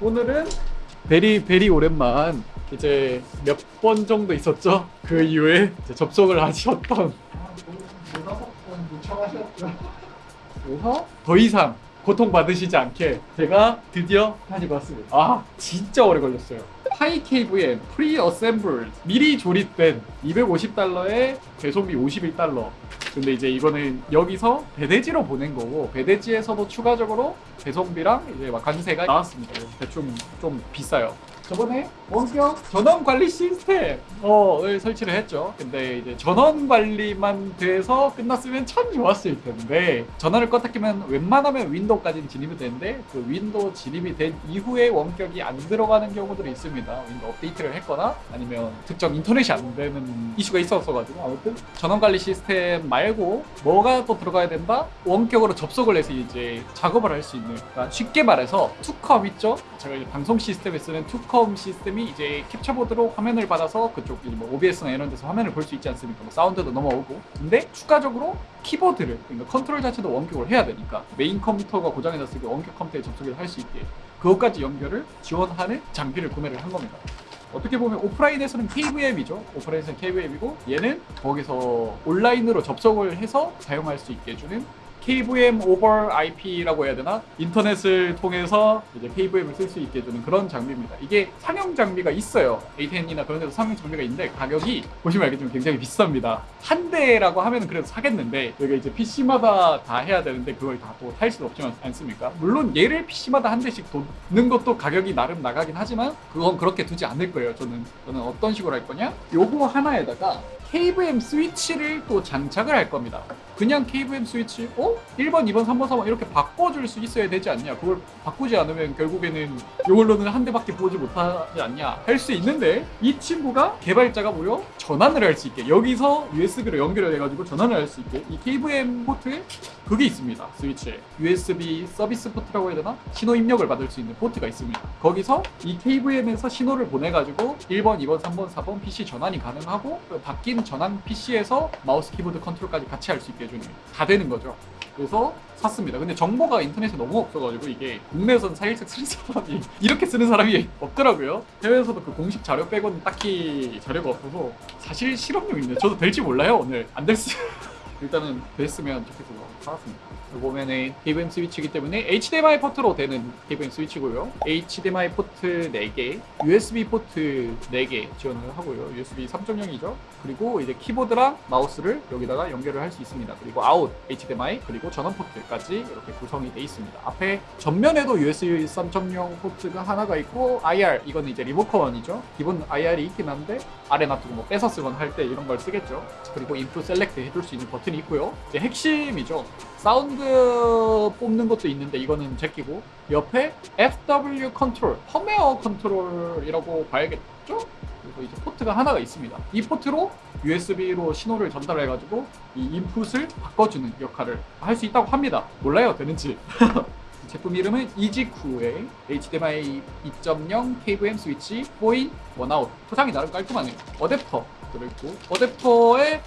오늘은 very very 오랜만 이제 몇 번 정도 있었죠? 그 이후에 접속을 하셨던? 그래서 더 이상 고통받으시지 않게 제가 드디어 가지고 왔습니다. 아 진짜 오래 걸렸어요. PiKVM의 pre-assemble 미리 조립된 250달러에 배송비 51달러. 근데 이제 이거는 여기서 배대지로 보낸 거고 배대지에서도 추가적으로 배송비랑 이제 막 관세가 나왔습니다. 대충 좀 비싸요. 저번에 원격 전원 관리 시스템을 설치를 했죠. 근데 이제 전원 관리만 돼서 끝났으면 참 좋았을 텐데 전원을 껐다 켜면 웬만하면 윈도우까지는 진입이 되는데 그 윈도우 진입이 된 이후에 원격이 안 들어가는 경우들이 있습니다. 윈도우 업데이트를 했거나 아니면 특정 인터넷이 안 되는 이슈가 있었어가지고 아무튼 전원 관리 시스템 말고 뭐가 또 들어가야 된다? 원격으로 접속을 해서 이제 작업을 할 수 있는 그러니까 쉽게 말해서 투컴 있죠? 제가 이제 방송 시스템에 쓰는 투컴 시스템이 이제 캡처보드로 화면을 받아서 그쪽 뭐 OBS나 이런 데서 화면을 볼 수 있지 않습니까? 뭐 사운드도 넘어오고 근데 추가적으로 키보드를 그러니까 컨트롤 자체도 원격을 해야 되니까 메인 컴퓨터가 고장이 났을 때 원격 컴퓨터에 접속을 할 수 있게 그것까지 연결을 지원하는 장비를 구매를 한 겁니다. 어떻게 보면 오프라인에서는 KVM이죠. 오프라인에서는 KVM이고 얘는 거기서 온라인으로 접속을 해서 사용할 수 있게 해주는 KVM over IP라고 해야 되나? 인터넷을 통해서 이제 KVM을 쓸 수 있게 해주는 그런 장비입니다. 이게 상용 장비가 있어요. ATEN이나 그런 데서 상용 장비가 있는데 가격이 보시면 알겠지만 굉장히 비쌉니다. 한 대라고 하면 그래도 사겠는데 여기 이제 PC마다 다 해야 되는데 그걸 다 또 살 수는 없지 않습니까? 물론 얘를 PC마다 한 대씩 두는 것도 가격이 나름 나가긴 하지만 그건 그렇게 두지 않을 거예요. 저는 저는 어떤 식으로 할 거냐? 요거 하나에다가 KVM 스위치를 또 장착을 할 겁니다. 그냥 KVM 스위치, 어? 1번, 2번, 3번, 4번 이렇게 바꿔줄 수 있어야 되지 않냐? 그걸 바꾸지 않으면 결국에는 이걸로는 한 대밖에 보지 못하지 않냐? 할 수 있는데 이 친구가 개발자가 무려 전환을 할 수 있게 여기서 USB로 연결을 해가지고 전환을 할 수 있게 이 KVM 포트에 그게 있습니다. 스위치에 USB 서비스 포트라고 해야 되나? 신호 입력을 받을 수 있는 포트가 있습니다. 거기서 이 KVM에서 신호를 보내가지고 1번, 2번, 3번, 4번 PC 전환이 가능하고 그 바뀐 전환 PC에서 마우스 키보드 컨트롤까지 같이 할 수 있게 해주는 다 되는 거죠. 그래서 샀습니다. 근데 정보가 인터넷에 너무 없어가지고 이게 국내에서는 사실상 쓰는 사람이 이렇게 쓰는 사람이 없더라고요. 해외에서도 그 공식 자료 빼고는 딱히 자료가 없어서 사실 실험용인데 저도 될지 몰라요 오늘 안 됐어. 일단은 됐으면 좋겠어서 사왔습니다. 보면은 KVM 스위치이기 때문에 HDMI 포트로 되는 KVM 스위치고요. HDMI 포트 4개, USB 포트 4개 지원을 하고요. USB 3.0이죠. 그리고 이제 키보드랑 마우스를 여기다가 연결을 할 수 있습니다. 그리고 아웃 HDMI 그리고 전원 포트까지 이렇게 구성이 되어 있습니다. 앞에 전면에도 USB 3.0 포트가 하나가 있고 IR 이거는 이제 리모컨이죠. 기본 IR이 있긴 한데 아래 놔두고 뭐 뺏어 쓰거나 할 때 이런 걸 쓰겠죠. 그리고 input select 해줄 수 있는 버튼 이 있고요. 이제 핵심이죠. 사운드 뽑는 것도 있는데 이거는 제끼고 옆에 FW 컨트롤, 펌웨어 컨트롤이라고 봐야겠죠? 그리고 이제 포트가 하나가 있습니다. 이 포트로 USB로 신호를 전달해 가지고 이 인풋을 바꿔주는 역할을 할 수 있다고 합니다. 몰라요, 되는지. 제품 이름은 이지쿠의 HDMI 2.0 KVM 스위치 4in 1out 포장이 나름 깔끔하네요. 어댑터 들어있고 어댑터에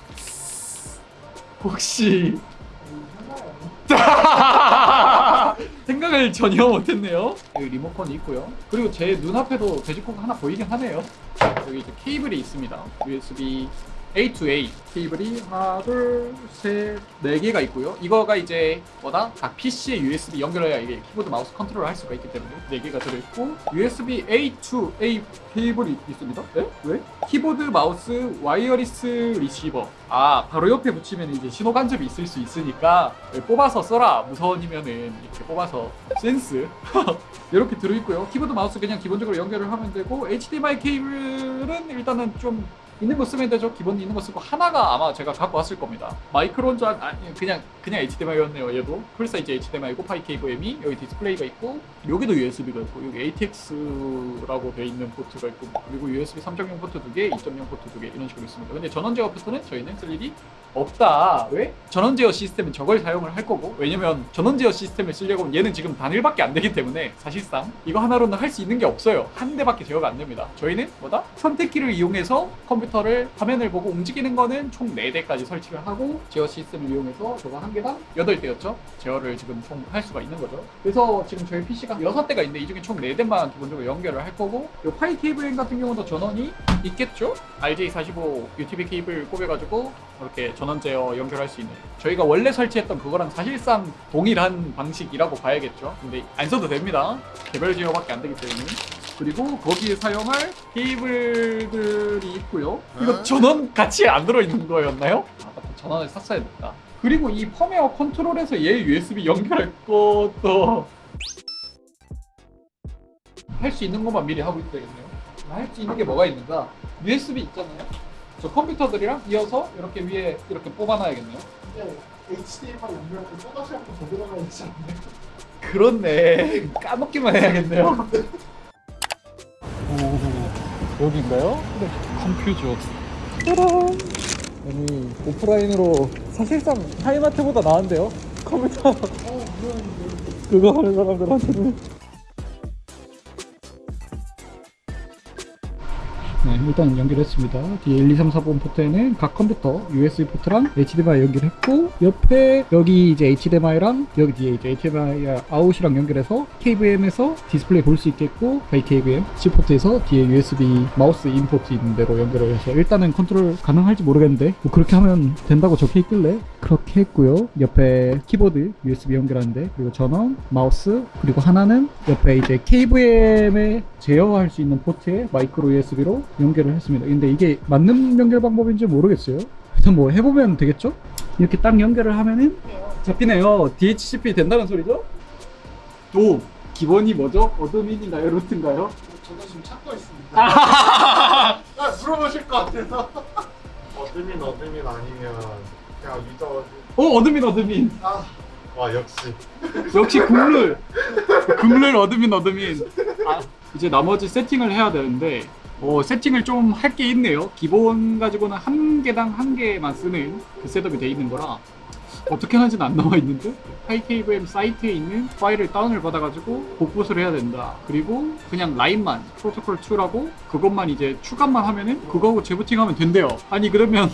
혹시 생각을 전혀 못했네요. 여기 리모컨이 있고요. 그리고 제 눈앞에도 돼지코가 하나 보이긴 하네요. 여기 이제 케이블이 있습니다. USB A to A 케이블이 하나, 둘, 셋, 네 개가 있고요. 이거가 이제 뭐다? 각 PC에 USB 연결해야 이게 키보드 마우스 컨트롤을 할 수가 있기 때문에 네 개가 들어있고 USB A to A 케이블이 있습니다. 네? 왜? 키보드 마우스 wireless receiver. 아 바로 옆에 붙이면 이제 신호 간섭이 있을 수 있으니까 뽑아서 써라 무선이면은 이렇게 뽑아서 센스 이렇게 들어있고요. 키보드 마우스 그냥 기본적으로 연결을 하면 되고 HDMI 케이블은 일단은 좀 있는 거 쓰면 되죠. 기본 있는 거 쓰고 하나가 아마 제가 갖고 왔을 겁니다. 마이크로인 줄 아니 그냥 그냥 HDMI였네요. 얘도 풀 사이즈 HDMI고 PiKVM이 여기 디스플레이가 있고 여기도 USB가 있고 여기 ATX라고 돼 있는 포트가 있고 그리고 USB 3.0 포트 두 개, 2.0 포트 두 개 이런 식으로 있습니다. 근데 전원 제어 포트는 저희는 쓸 일이 없다. 왜? 전원 제어 시스템은 저걸 사용을 할 거고 왜냐면 전원 제어 시스템을 쓰려고 하면 얘는 지금 단일밖에 안 되기 때문에 사실상 이거 하나로는 할 수 있는 게 없어요. 한 대밖에 제어가 안 됩니다. 저희는 뭐다? 선택키를 이용해서 컴퓨터 컴퓨터를 화면을 보고 움직이는 거는 총 4대까지 설치를 하고 제어 시스템을 이용해서 저거 한 개당 8대였죠? 제어를 지금 총 할 수가 있는 거죠. 그래서 지금 저희 PC가 6대가 있는데 이 중에 총 4대만 기본적으로 연결을 할 거고 이 파이 케이블 같은 경우도 전원이 있겠죠? RJ45 UTB 케이블 꼽여가지고 이렇게 전원 제어 연결할 수 있는 저희가 원래 설치했던 그거랑 사실상 동일한 방식이라고 봐야겠죠. 근데 안 써도 됩니다. 개별 제어밖에 안 되기 때문에. 그리고 거기에 사용할 케이블들이 있고요. 이거 전원 같이 안 들어있는 거였나요? 아. 전원을 샀어야 됐다. 그리고 이 펌웨어 컨트롤에서 얘 USB 연결할 것도 할 수 있는 것만 미리 하고 있어야겠네요. 할 수 있는 게 뭐가 있는가? USB 있잖아요. 저 컴퓨터들이랑 이어서 이렇게 위에 이렇게 뽑아놔야겠네요. 근데 HDMI 연결할 때 또다시 한번 더 들어가야 되지 않나요? 그렇네. 까먹기만 해야겠네요. 오, 여기인가요? 네. 컴퓨존. 짜란. 아니, 오프라인으로 사실상 하이마트보다 나은데요? 컴퓨터 어, 그거 하는 사람들한테는. 일단 연결했습니다. 뒤에 1, 2, 3, 4번 포트에는 각 컴퓨터 USB 포트랑 HDMI 연결했고 옆에 여기 이제 HDMI랑 여기 뒤에 이제 HDMI 아웃이랑 연결해서 KVM에서 디스플레이 볼 수 있겠고 KVM C 포트에서 뒤에 USB 마우스 input 있는 대로 연결을 해서 일단은 컨트롤 가능할지 모르겠는데 뭐 그렇게 하면 된다고 적혀 있길래 그렇게 했고요. 옆에 키보드 USB 연결하는데 그리고 전원, 마우스 그리고 하나는 옆에 이제 KVM에 제어할 수 있는 포트에 마이크로 USB로 연결을 했습니다. 근데 이게 맞는 연결 방법인지 모르겠어요. 일단 뭐 해보면 되겠죠? 이렇게 딱 연결을 하면은 잡히네요. DHCP 된다는 소리죠? 또 기본이 뭐죠? admin인가요? root인가요? 저도 지금 찾고 있습니다. 아, 물어보실 것 같아서. admin admin 아니면 그냥 user 어 admin admin 아, 와 역시 역시 국룰 국룰 admin admin 아, 이제 나머지 세팅을 해야 되는데 어, 세팅을 좀 할 게 있네요. 기본 가지고는 한 개당 한 개만 쓰는 그 setup이 돼 있는 거라 어떻게 하는지는 안 나와 있는데 하이케이브엠 사이트에 있는 파일을 다운을 받아가지고 복붙을 해야 된다. 그리고 그냥 라인만 프로토콜 2라고 그것만 이제 추가만 하면은 그거하고 재부팅하면 된대요. 아니 그러면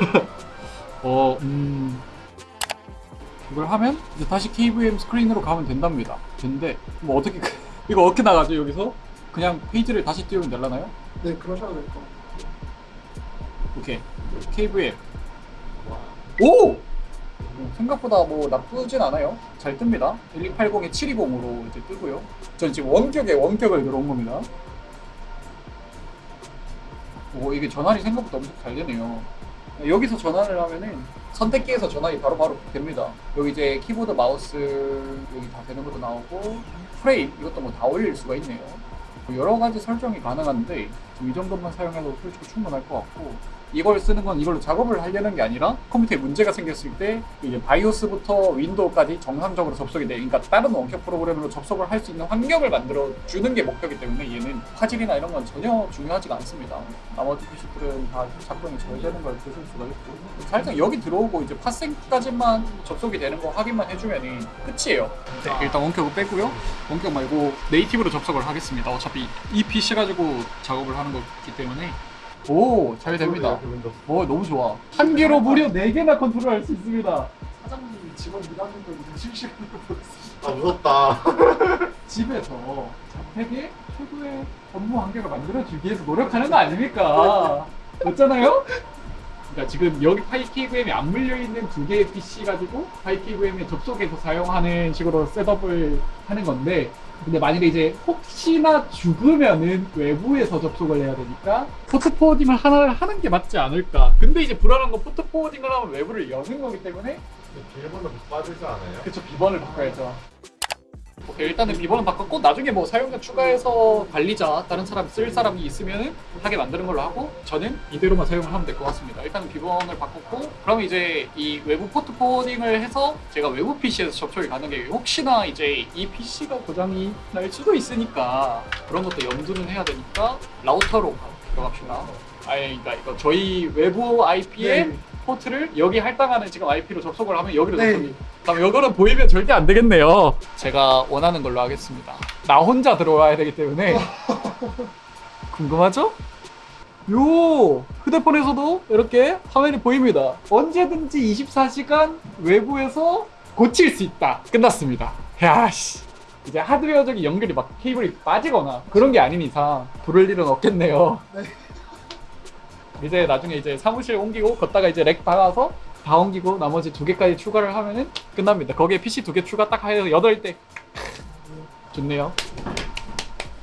어 음... 이걸 하면 이제 다시 KVM 스크린으로 가면 된답니다. 근데 뭐 어떻게 이거 어떻게 나가죠 여기서? 그냥 페이지를 다시 띄우면 되려나요? 네, 그러셔도 될것 같아요. 오케이 KVM 오! 생각보다 뭐 나쁘진 않아요. 잘 뜹니다. 1280에 720으로 이제 뜨고요. 전 지금 원격에 원격을 들어온 겁니다. 오 이게 전환이 생각보다 엄청 잘 되네요. 여기서 전환을 하면은 선택기에서 전환이 바로바로 됩니다. 여기 이제 키보드, 마우스 여기 다 되는 것도 나오고 프레임 이것도 뭐 다 올릴 수가 있네요. 뭐 여러 가지 설정이 가능한데 이 정도만 사용해도 솔직히 충분할 것 같고 이걸 쓰는 건 이걸로 작업을 하려는 게 아니라 컴퓨터에 문제가 생겼을 때 이제 바이오스부터 윈도우까지 정상적으로 접속이 돼. 그러니까 다른 원격 프로그램으로 접속을 할 수 있는 환경을 만들어 주는 게 목표이기 때문에 얘는 화질이나 이런 건 전혀 중요하지가 않습니다. 나머지 PC들은 다 작동이 잘 되는 걸 보실 수가 있고 살짝 여기 들어오고 이제 팟생까지만 접속이 되는 거 확인만 해주면은 끝이에요. 네, 일단 원격을 빼고요. 원격 말고 native로 접속을 하겠습니다. 어차피 이 PC 가지고 작업을 하는 거기 때문에 오 잘 됩니다. 윈도우 오 너무 좋아. 한 개로 무려 네 개나 컨트롤할 수 있습니다. 사장님이 직원 일하는 걸 실시간으로 보고 있습니다. 아 무섭다 집에서 자택에 최고의 업무 환경을 만들어주기 위해서 노력하는 거 아닙니까? 맞잖아요? 그러니까 지금 여기 PiKVM이 안 물려 있는 두 개의 PC 가지고 PiKVM에 접속해서 사용하는 식으로 setup을 하는 건데 근데 만일에 이제 혹시나 죽으면은 외부에서 접속을 해야 되니까 port forwarding을 하나를 하는 게 맞지 않을까 근데 이제 불안한 건 port forwarding을 하면 외부를 여는 거기 때문에 비밀번호 못 받으지 않아요? 그쵸 비번을 바꿔야죠 일단은 비번은 바꿨고 나중에 뭐 사용자 추가해서 관리자 다른 사람 쓸 사람이 있으면 하게 만드는 걸로 하고 저는 이대로만 사용을 하면 될 것 같습니다. 일단은 비번을 바꿨고 그럼 이제 이 외부 port forwarding을 해서 제가 외부 PC에서 접속이 가능해요. 혹시나 이제 이 PC가 고장이 날 수도 있으니까 그런 것도 염두는 해야 되니까 라우터로 들어갑시다. 아니 그러니까 이거 저희 외부 IP에 네. 포트를 여기 할당하는 지금 IP로 접속을 하면 여기로 네. 접속이 그럼 이거는 보이면 절대 안 되겠네요. 제가 원하는 걸로 하겠습니다. 나 혼자 들어와야 되기 때문에 궁금하죠? 요 휴대폰에서도 이렇게 화면이 보입니다. 언제든지 24시간 외부에서 고칠 수 있다. 끝났습니다. 야씨. 이제 하드웨어적인 연결이 막 케이블이 빠지거나 그런 게 아닌 이상 부를 일은 없겠네요. 이제 나중에 이제 사무실 옮기고 거따가 이제 rack 박아서 다 옮기고 나머지 두 개까지 추가를 하면은 끝납니다. 거기에 PC 두 개 추가 딱 해서 여덟 대 좋네요.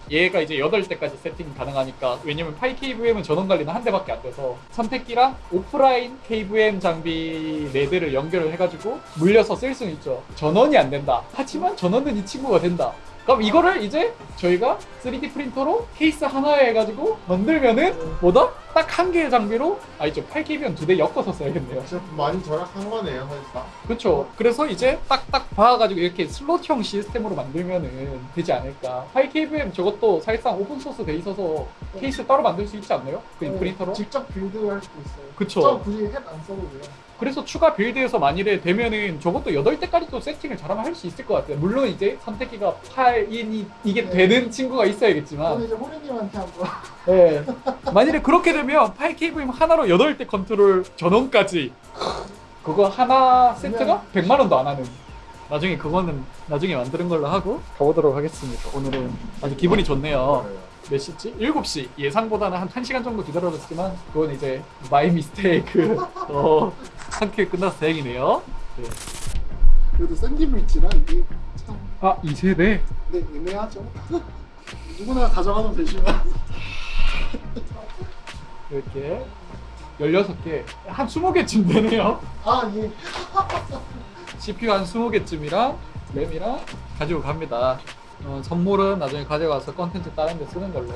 얘가 이제 8대까지 세팅이 가능하니까 왜냐면 Pi KVM은 전원 관리는 한 대밖에 안 돼서 선택기랑 오프라인 KVM 장비 4대를 연결을 해가지고 물려서 쓸 수는 있죠 전원이 안 된다 하지만 전원은 이 친구가 된다 그럼 이거를 이제 저희가 3D 프린터로 케이스 하나에 해가지고 만들면은 뭐다? 딱 한 개의 장비로 아 이제 8KVM 두대 엮어서 써야겠네요 많이 절약한 거네요 사실상. 그렇죠. 그래서 이제 딱딱 봐가지고 이렇게 슬롯형 시스템으로 만들면은 되지 않을까. PiKVM 저것도 사실상 오픈 소스 돼 있어서 케이스 따로 만들 수 있지 않나요? 그 네, 프린터로? 직접 build할 수도 있어요. 그쵸. 저 굳이 HAT 안 써도 돼요. 그래서 추가 build에서 만일에 되면은 저것도 8대까지도 세팅을 잘하면 할 수 있을 것 같아요. 물론 이제 선택기가 8인이 이게 네. 되는 친구가 있어야겠지만 저는 이제 호리님한테 한번 네. 만일에 그렇게 되면 8KVM 하나로 8대 컨트롤 전원까지. 그거 하나 세트가 100만 원도 안 하는. 나중에 그거는 나중에 만드는 걸로 하고 가보도록 하겠습니다. 오늘은 아주 기분이 좋네요. 몇 시지? 7시. 예상보다는 한 1시간 정도 길어졌지만 그건 이제 my mistake. 어, 한큐 끝나서 다행이네요. 네. 그래도 샌드위치라 이게 참. 아 2세대? 네, 애매하죠. 누구나 가져가면 되지만 이렇게 16개 한 20개쯤 되네요 아 예. CPU 한 20개쯤이랑 램이랑 가지고 갑니다. 어, 선물은 나중에 가져가서 컨텐츠 다른 데 쓰는 걸로